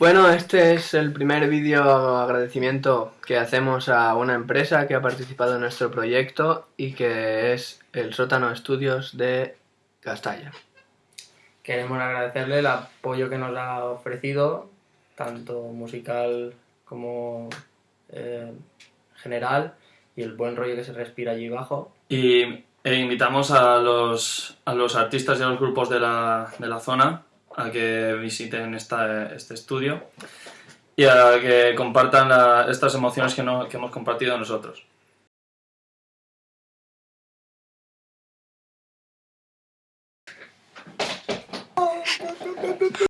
Bueno, este es el primer vídeo agradecimiento que hacemos a una empresa que ha participado en nuestro proyecto y que es el Sótano Estudios de Castalla. Queremos agradecerle el apoyo que nos ha ofrecido, tanto musical como eh, general, y el buen rollo que se respira allí abajo. Y e invitamos a los, a los artistas y a los grupos de la, de la zona a que visiten esta, este estudio y a que compartan la, estas emociones que, no, que hemos compartido nosotros.